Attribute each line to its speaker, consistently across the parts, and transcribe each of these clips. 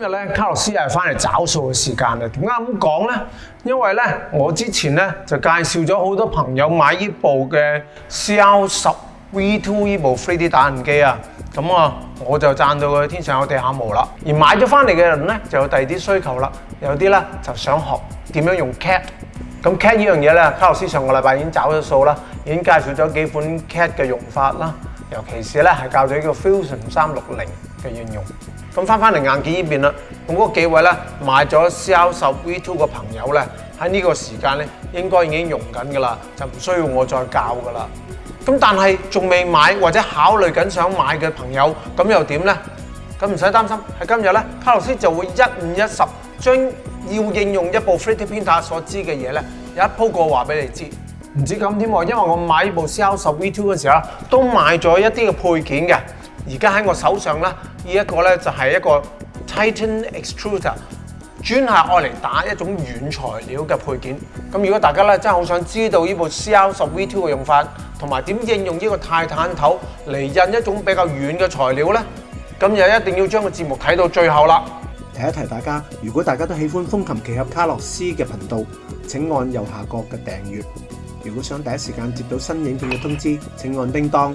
Speaker 1: 今日咧，卡洛斯系翻嚟找数嘅时间咧。点解咁讲咧？因为咧，我之前咧就介绍咗好多朋友买依部嘅 CL 十 V two 依部 3D 打印机啊。咁啊，我就赞到佢天上有地下无啦。而买咗翻嚟嘅人咧，就有第二啲需求啦。有啲咧就想学点样用 CAD。咁 CAD 呢样嘢咧，卡洛斯上个礼拜已经找咗数啦，已经介绍咗几款 CAD 嘅用法啦。尤其是咧系教咗呢个 Fusion 三六零嘅应用。咁翻翻嚟硬件呢邊啦，咁嗰幾位咧買咗 C L 十 V two 嘅朋友咧，喺呢個時間咧應該已經用緊噶啦，就唔需要我再教噶啦。咁但係仲未買或者考慮緊想買嘅朋友，咁又點咧？咁唔使擔心，喺今日咧，卡洛斯就會一五一十將要應用一部 Fritter Pinta 所知嘅嘢咧，有一鋪過話俾你知。唔止咁添喎，因為我買部 C L 十 V two 嘅時候都買咗一啲嘅配件嘅，而家喺我手上咧。呢一個咧就係一個 Titan Extruder，專係愛嚟打一種軟材料嘅配件。咁如果大家咧真係好想知道呢部 C L 十 V Two 嘅用法，同埋點應用呢個泰坦頭嚟印一種比較軟嘅材料咧，咁就一定要將個節目睇到最後啦。
Speaker 2: 提一提大家，如果大家都喜歡風琴奇俠卡洛斯嘅頻道，請按右下角嘅訂閱。如果想第一時間接到新影片嘅通知，請按叮當。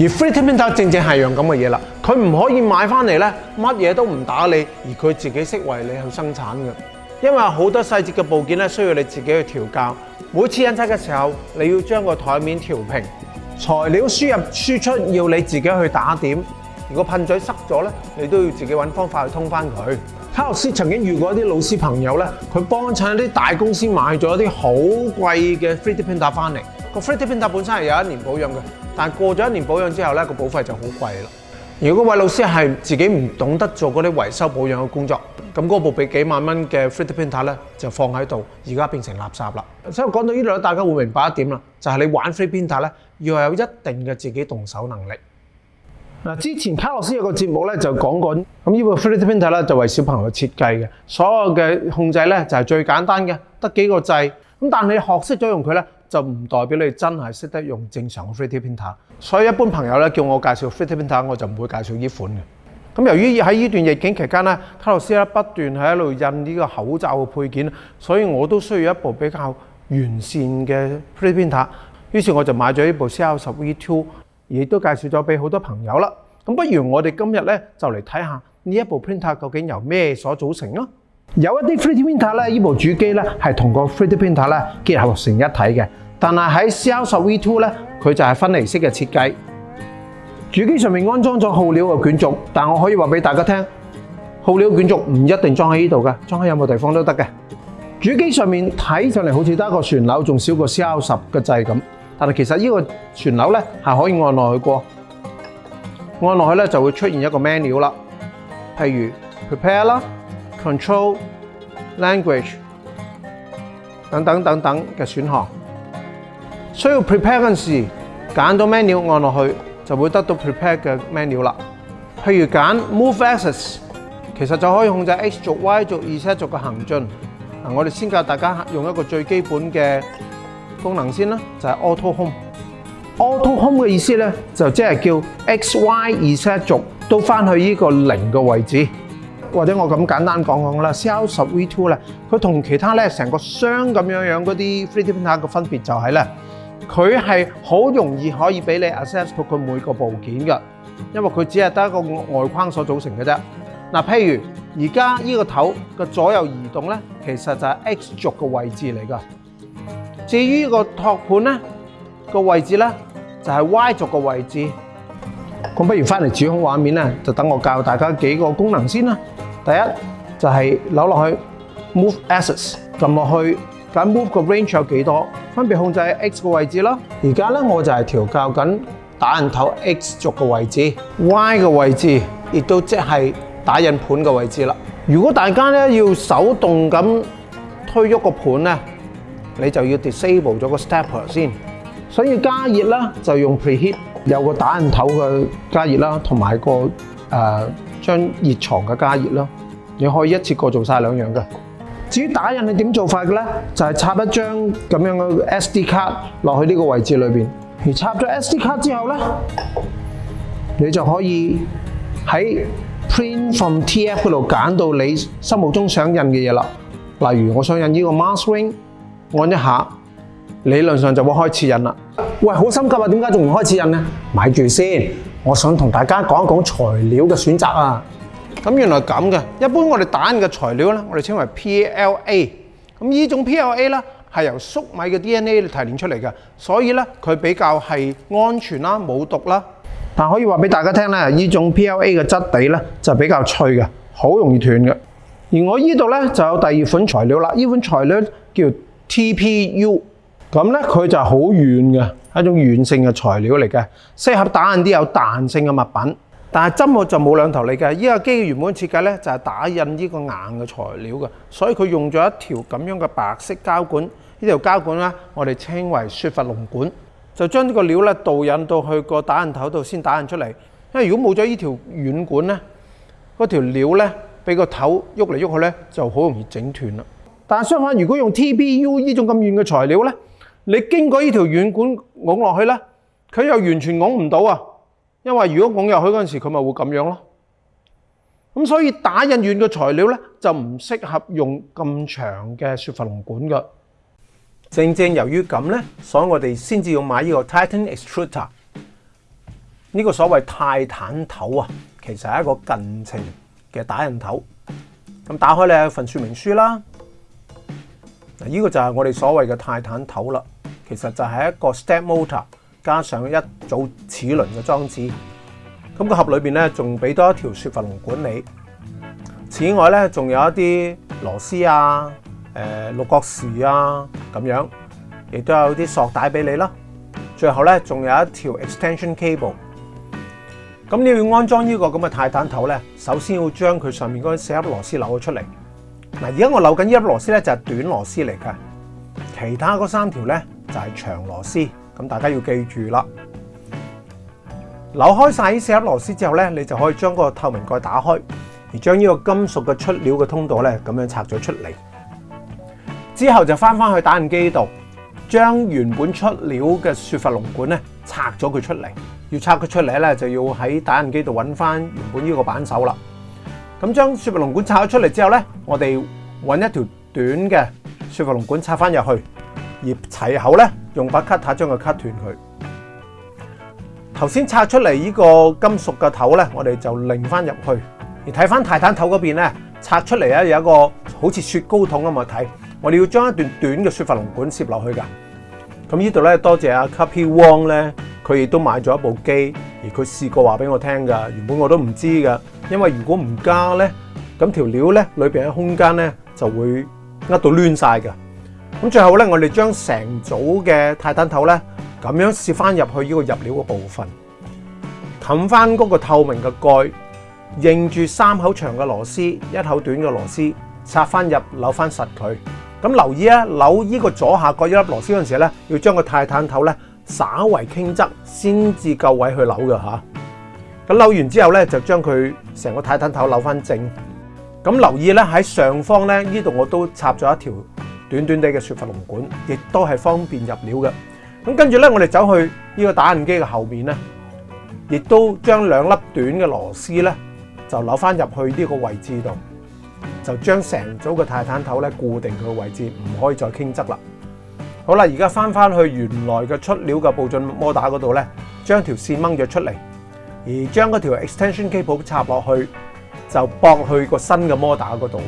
Speaker 1: 而 free e d printer 正正係樣咁嘅嘢啦，佢唔可以買翻嚟咧，乜嘢都唔打理，而佢自己識為你去生產嘅。因為好多細節嘅部件咧，需要你自己去調校。每次印刷嘅時候，你要將個台面調平，材料輸入輸出要你自己去打點。如果噴嘴塞咗咧，你都要自己揾方法去通翻佢。卡洛斯曾經遇過一啲老師朋友咧，佢幫襯一啲大公司買咗一啲好貴嘅 free e d printer 翻嚟，個 e d printer 本身係有一年保養嘅。但過咗一年保養之後咧，個保費就好貴啦。如果位老師係自己唔懂得做嗰啲維修保養嘅工作，咁嗰部俾幾萬蚊嘅 f r i t t e Printer 咧，就放喺度，而家變成垃圾啦。所以講到呢度大家會明白一點啦，就係你玩 f r i t t e Printer 咧，要有一定嘅自己動手能力。嗱，之前卡洛斯有個節目咧，就講過咁呢部 f r i t t e Printer 咧，就為小朋友設計嘅，所有嘅控制咧就係最簡單嘅，得幾個掣。咁但你學識咗用佢咧。就唔代表你真係識得用正常嘅 3D printer，所以一般朋友咧叫我介紹 3D printer，我就唔會介紹呢款嘅。咁由於喺呢段疫境期間咧，卡洛斯咧不斷喺度印呢個口罩嘅配件，所以我都需要一部比較完善嘅 3D printer。於是我就買咗呢部 c 十 V t w 2亦都介紹咗俾好多朋友啦。咁不如我哋今日咧就嚟睇下呢一部 printer 究竟由咩所組成啊。有一啲 Freezer Winter 咧，呢部主机咧係同個 Freezer Winter 咧结合成一体嘅。但係喺 c l 1 0 V2 咧，佢就係分离式嘅设计。主机上面安装咗耗料嘅卷轴，但我可以话俾大家听，耗料卷轴唔一定装喺呢度噶，装喺任何地方都得嘅。主机上面睇上嚟好似得个旋楼，仲少个 c l 1 0嘅掣咁。但係其实呢个旋楼咧係可以按落去過，按落去咧就会出现一个 menu 啦，譬如 Prepare 啦。Control、language 等等等等嘅選項，需要 prepare 嗰時，揀到 menu 按落去就會得到 prepare 嘅 menu 啦。譬如揀 Move Axes，其實就可以控制 X 軸、Y 軸、Z 軸嘅行進。嗱，我哋先教大家用一個最基本嘅功能先啦，就係 Auto Home。Auto Home 嘅意思咧，就即係叫 X、Y、Z 軸都翻去依個零嘅位置。或者我咁簡單講講啦 c r s V2 咧，佢同其他咧成個箱咁樣樣嗰啲 f r e e D printer 個分別就係咧，佢係好容易可以俾你 access 到佢每個部件嘅，因為佢只係得一個外框所組成嘅啫。嗱，譬如而家依個頭嘅左右移動咧，其實就係 X 軸嘅位置嚟噶。至於個托盤咧，個位置咧就係 Y 軸嘅位置。咁不如翻嚟主控畫面咧，就等我教大家幾個功能先啦。第一就係扭落去 Move Axis，撳落去，揀 Move 個 range 有幾多，分別控制 X 個位置啦。而家咧我就係調校緊打印頭 X 軸個位置，Y 嘅位置亦都即係打印盤嘅位置啦。如果大家咧要手動咁推喐個盤咧，你就要 disable 咗個 step 先。想要加熱啦，就用 Preheat。有個打印頭嘅加熱啦，同埋個誒將熱床嘅加熱啦，你可以一次過做曬兩樣嘅。至於打印你點做法嘅咧，就係插一張咁樣嘅 SD 卡落去呢個位置裏邊。而插咗 SD 卡之後咧，你就可以喺 Print from TF 嗰度揀到你心目中想印嘅嘢啦。例如我想印呢個 Marshwing，按一下，理論上就會開始印啦。喂，好心急啊，點解仲唔開始印呢？買住先，我想同大家講一講材料嘅選擇啊。咁原來咁嘅，一般我哋印嘅材料呢，我哋稱為 PLA。咁呢種 PLA 呢，係由粟米嘅 DNA 嚟提煉出嚟嘅，所以呢，佢比較係安全啦，冇毒啦。但可以話俾大家聽呢，呢種 PLA 嘅質地呢，就比較脆嘅，好容易斷嘅。而我呢度呢，就有第二款材料啦，呢款材料叫 TPU。咁咧，佢就好軟嘅，一種軟性嘅材料嚟嘅，適合打印啲有彈性嘅物品。但系針我就冇兩頭嚟嘅，依架機原本設計咧就係打印呢個硬嘅材料嘅，所以佢用咗一條咁樣嘅白色膠管，呢條膠管咧我哋稱為雪佛龍管，就將呢個料咧導引到去個打印頭度先打印出嚟。因為如果冇咗呢條軟管咧，嗰條料咧俾個頭喐嚟喐去咧就好容易整斷啦。但系相反，如果用 T b U 呢種咁軟嘅材料咧，你經過呢條軟管拱落去咧，佢又完全拱唔到啊！因為如果拱入去嗰陣時，佢咪會咁樣咯。咁所以打印軟嘅材料咧，就唔適合用咁長嘅雪佛龍管噶。正正由於咁咧，所以我哋先至要買呢個 Titan Extruder。呢個所謂泰坦頭啊，其實係一個近程嘅打印頭。咁打開你一份說明書啦。嗱，呢個就係我哋所謂嘅泰坦頭啦。其实就系一个 step motor 加上一组齿轮嘅装置，咁个盒里边咧仲俾多一条雪佛龙管理。此外咧仲有一啲螺丝啊，诶六角匙啊咁样，亦都有啲索带俾你啦。最后咧仲有一条 extension cable。咁你要安装呢个咁嘅泰坦头咧，首先要将佢上面嗰四粒螺丝扭咗出嚟。嗱，而家我扭紧呢粒螺丝咧就系短螺丝嚟嘅，其他嗰三条咧。就係長螺絲，咁大家要記住啦。扭開曬呢四粒螺絲之後咧，你就可以將嗰個透明蓋打開，而將呢個金屬嘅出料嘅通道咧，咁樣拆咗出嚟。之後就翻翻去打印機度，將原本出料嘅雪佛龍管咧拆咗佢出嚟。要拆佢出嚟咧，就要喺打印機度揾翻原本呢個扳手啦。咁將雪佛龍管拆咗出嚟之後咧，我哋揾一條短嘅雪佛龍管拆翻入去。而齊口咧，用把卡塔將佢卡斷佢。頭先拆出嚟呢個金屬嘅頭咧，我哋就拧翻入去。而睇翻泰坦頭嗰邊咧，拆出嚟咧有一個好似雪糕筒咁嘅睇，我哋要將一段短嘅雪佛龍管摄落去噶。咁呢度咧，多謝阿 c a p y Wong 咧，佢亦都買咗一部機，而佢試過話俾我聽噶，原本我都唔知噶，因為如果唔加咧，咁條料咧裏边嘅空間咧就會呃到挛晒噶。咁最後咧，我哋將成組嘅泰坦頭咧，咁樣摄翻入去呢個入料嘅部分，冚翻嗰個透明嘅蓋，認住三口長嘅螺絲，一口短嘅螺絲，插翻入，扭翻實佢。咁留意啊，扭呢個左下角一粒螺絲嗰陣時咧，要將個泰坦頭咧稍為傾側，先至夠位去扭嘅吓。咁扭完之後咧，就將佢成個泰坦頭扭翻正。咁留意咧喺上方咧呢度我都插咗一條。短短哋嘅雪佛龙管，亦都系方便入料嘅。咁跟住咧，我哋走去呢个打印机嘅后面咧，亦都将两粒短嘅螺丝咧，就扭翻入去呢个位置度，就将成组嘅泰坦头咧固定佢嘅位置，唔可以再倾侧啦。好啦，而家翻翻去原来嘅出料嘅步进摩打嗰度咧，将条线掹咗出嚟，而将嗰条 extension cable 插落去，就驳去个新嘅摩打嗰度。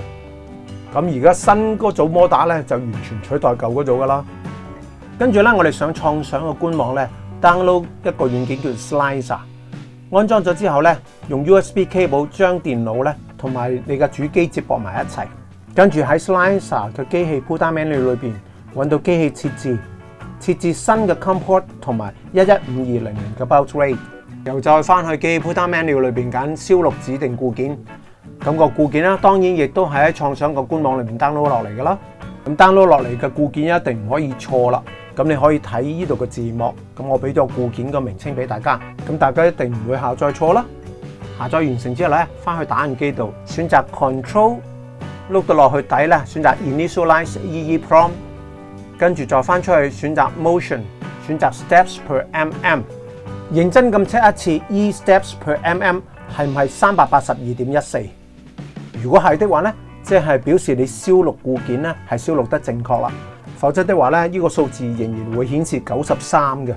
Speaker 1: 咁而家新嗰組模打咧就完全取代舊嗰組噶啦。跟住咧，我哋上創想嘅官網咧，download 一個軟件叫 s l i c e r 安裝咗之後咧，用 USB cable 將電腦咧同埋你嘅主機接駁埋一齊。跟住喺 s l i c e r 嘅機器 Pultman u 裏邊揾到機器設置，設置新嘅 Comport 同埋一一五二零零嘅 Baud Rate。又再翻去機器 Pultman u 裏邊揀燒錄指定固件。咁個固件啦，當然亦都係喺創想個官網裏面 download 落嚟噶啦。咁 download 落嚟嘅固件一定唔可以錯啦。咁你可以睇依度嘅字幕，咁我俾咗固件個名稱俾大家，咁大家一定唔會下載錯啦。下載完成之後咧，翻去打印機度選擇 control 碌到落去底咧，選擇 initialize eeprom，跟住再翻出去選擇 motion，選擇 steps per mm，認真咁 check 一次 e steps per mm 係唔係三百八十二點一四？如果系的话咧，即系表示你收录固件咧系收录得正确啦，否则的话咧呢个数字仍然会显示九十三嘅。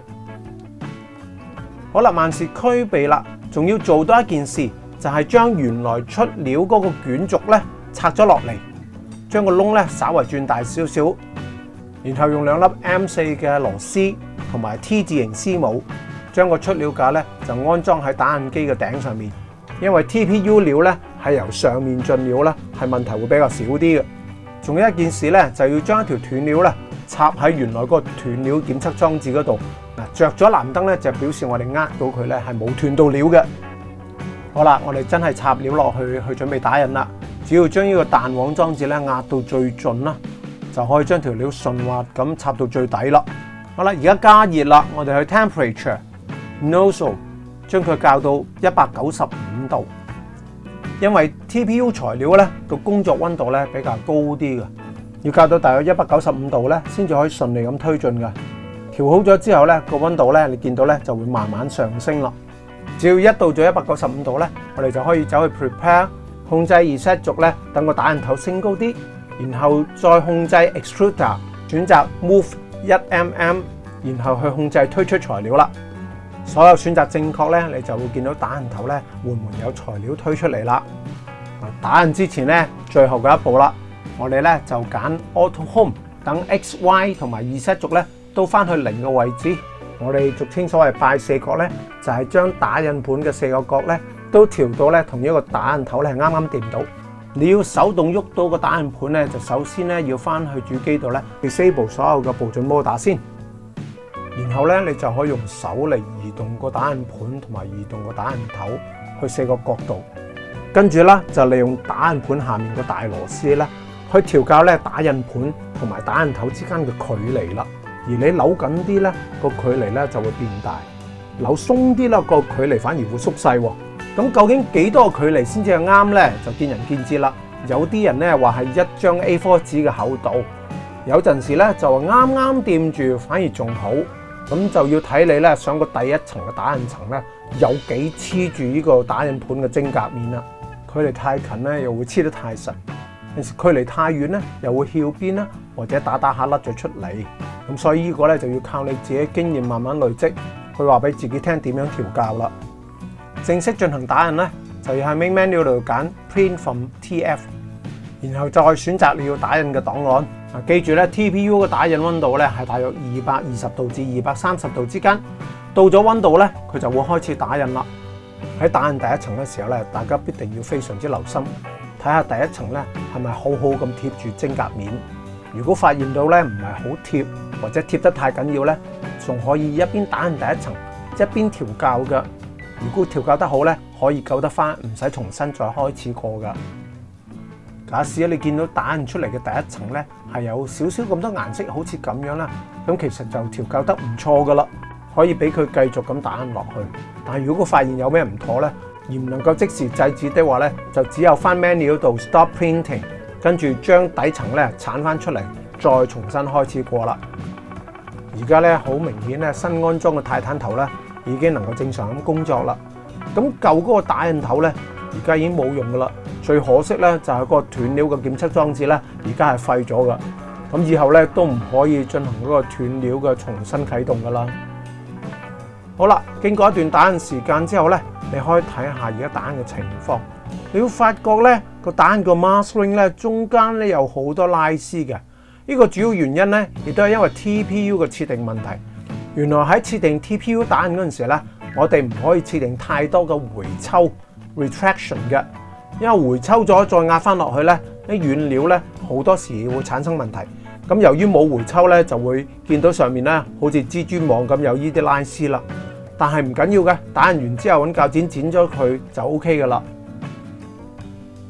Speaker 1: 好啦，万事俱备啦，仲要做多一件事，就系将原来出料嗰个卷轴咧拆咗落嚟，将个窿咧稍微转大少少，然后用两粒 M 四嘅螺丝同埋 T 字型丝帽，将个出料架咧就安装喺打印机嘅顶上面。因为 TPU 料咧系由上面进料咧，系问题会比较少啲嘅。仲有一件事咧，就要将一条断料咧插喺原来嗰个断料检测装置嗰度。嗱，着咗蓝灯咧就表示我哋呃到佢咧系冇断到料嘅。好啦，我哋真系插料落去去准备打印啦。只要将呢个弹簧装置咧压到最尽啦，就可以将条料顺滑咁插到最底啦。好啦，而家加热啦，我哋去 temperature nozzle。将佢校到一百九十五度，因为 TPU 材料咧个工作温度咧比较高啲嘅，要校到大约一百九十五度咧，先至可以顺利咁推进嘅。调好咗之后咧，个温度咧你见到咧就会慢慢上升咯。只要一到咗一百九十五度咧，我哋就可以走去 prepare 控制而 set 轴咧，等个打印头升高啲，然后再控制 extruder 选择 move 一 mm，然后去控制推出材料啦。所有選擇正確咧，你就會見到打印頭咧緩緩有材料推出嚟啦。打印之前咧，最後嘅一步啦，我哋咧就揀 Auto Home，等 X、Y 同埋二 set 軸咧都翻去零嘅位置。我哋俗稱所謂拜四角咧，就係將打印盤嘅四個角咧都調到咧同一個打印頭咧啱啱掂到。你要手動喐到個打印盤咧，就首先咧要翻去主機度咧 Disable 所有嘅步進摩打先。然後咧，你就可以用手嚟移動個打印盤同埋移動個打印頭去四個角度。跟住咧，就利用打印盤下面個大螺絲咧，去調校咧打印盤同埋打印頭之間嘅距離啦。而你扭緊啲咧，個距離咧就會變大；扭鬆啲啦，個距離反而會縮細。咁究竟幾多個距離先至係啱咧？就見仁見智啦。有啲人咧話係一張 A4 紙嘅厚度，有陣時咧就話啱啱掂住反而仲好。咁就要睇你咧，上个第一层嘅打印层咧，有几黐住呢个打印盘嘅晶夹面啦。距离太近咧，又会黐得太实；距离太远咧，又会翘边啦，或者打打下甩咗出嚟。咁所以呢个咧就要靠你自己经验慢慢累积，去话俾自己听点样调教啦。正式进行打印咧，就要喺 Main Menu 度拣 Print from TF。然后再選选择你要打印嘅档案。記记住咧，TPU 嘅打印温度咧系大约二百二十度至二百三十度之间。到咗温度咧，佢就会开始打印啦。喺打印第一层嘅时候咧，大家必定要非常之留心，睇下第一层咧系咪好好咁贴住晶格面。如果发现到咧唔系好贴，或者贴得太紧要咧，仲可以一边打印第一层一边调校嘅。如果调校得好咧，可以救得翻，唔使重新再开始过噶。嗱，試下你見到打印出嚟嘅第一層咧，係有少少咁多顏色，好似咁樣啦。咁其實就調校得唔錯噶啦，可以俾佢繼續咁打印落去。但如果發現有咩唔妥咧，而唔能夠即時制止的話咧，就只有翻 menu 度 stop printing，跟住將底層咧鏟翻出嚟，再重新開始過啦。而家咧好明顯咧，新安裝嘅泰坦頭咧已經能夠正常咁工作啦。咁舊嗰個打印頭咧，而家已經冇用噶啦。最可惜咧，就係嗰個斷料嘅檢測裝置咧，而家係廢咗噶。咁以後咧都唔可以進行嗰個斷料嘅重新啟動噶啦。好啦，經過一段打印時間之後咧，你可以睇下而家打印嘅情況。你要發覺咧，個印個 m a s k e r i n g 咧，中間咧有好多拉絲嘅。呢個主要原因咧，亦都係因為 TPU 嘅設定問題。原來喺設定 TPU 印嗰陣時咧，我哋唔可以設定太多嘅回抽 retraction 嘅。因為回抽咗再壓翻落去咧，啲原料咧好多時會產生問題。咁由於冇回抽咧，就會見到上面咧好似蜘蛛網咁有依啲拉絲啦。但係唔緊要嘅，打印完之後揾教剪剪咗佢就 O K 噶啦。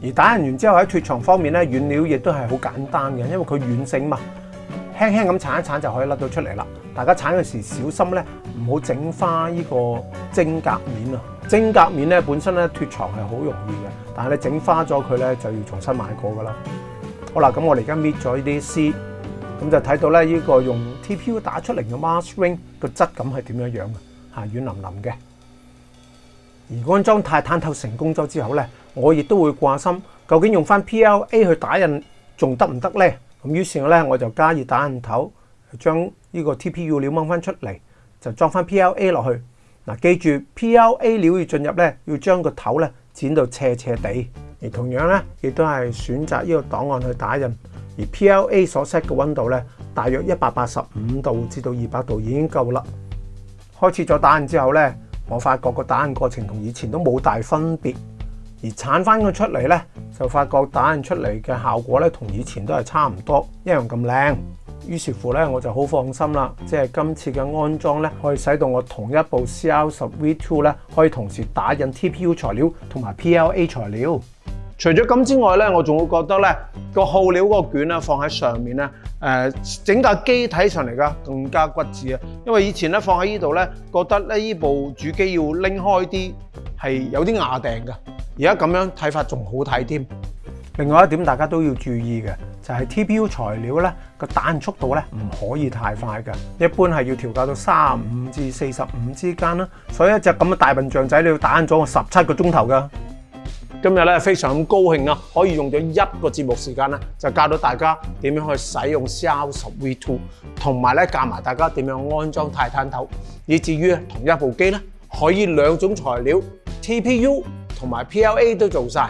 Speaker 1: 而打印完之後喺脱床方面咧，軟料亦都係好簡單嘅，因為佢軟性嘛，輕輕咁鏟一鏟就可以甩到出嚟啦。大家鏟嘅時小心咧，唔好整花呢個晶格面啊！晶格面咧本身咧脱床系好容易嘅，但系你整花咗佢咧就要重新买过噶啦。好啦，咁我嚟家搣咗呢啲絲，咁就睇到咧呢个用 TPU 打出嚟嘅 m a r s k r i n g 个质感系点样样嘅，吓软淋淋嘅。而安装太探透成功咗之后咧，我亦都会挂心究竟用翻 PLA 去打印仲得唔得咧？咁於是咧我就加热打印头，将呢个 TPU 料掹翻出嚟，就装翻 PLA 落去。嗱，記住 PLA 料要進入咧，要將個頭咧剪到斜斜地，而同樣咧亦都係選擇呢個檔案去打印。而 PLA 所 set 嘅温度咧，大約一百八十五度至到二百度已經夠啦。開始咗打印之後咧，我發覺個打印過程同以前都冇大分別，而剷翻佢出嚟咧，就發覺打印出嚟嘅效果咧同以前都係差唔多，一樣咁靚。於是乎咧，我就好放心啦。即係今次嘅安裝咧，可以使到我同一部 C L 十 V two 咧，可以同時打印 T P U 材料同埋 P L A 材料。除咗咁之外咧，我仲會覺得咧個耗料嗰個卷咧放喺上面咧，誒整架機睇上嚟更加骨質啊。因為以前咧放喺依度咧，覺得咧依部主機要拎開啲係有啲牙定噶，而家咁樣睇法仲好睇添。另外一點，大家都要注意嘅就係 TPU 材料咧個打印速度咧唔可以太快嘅，一般係要調校到三十五至四十五之間啦。所以一隻咁嘅大笨象仔你要打印咗我十七個鐘頭噶。今日咧非常咁高興啊，可以用咗一個節目時間咧就教到大家點樣去使用 c r V t v 2同埋咧教埋大家點樣安裝泰坦頭，以至於同一部機咧可以兩種材料 TPU 同埋 PLA 都做晒。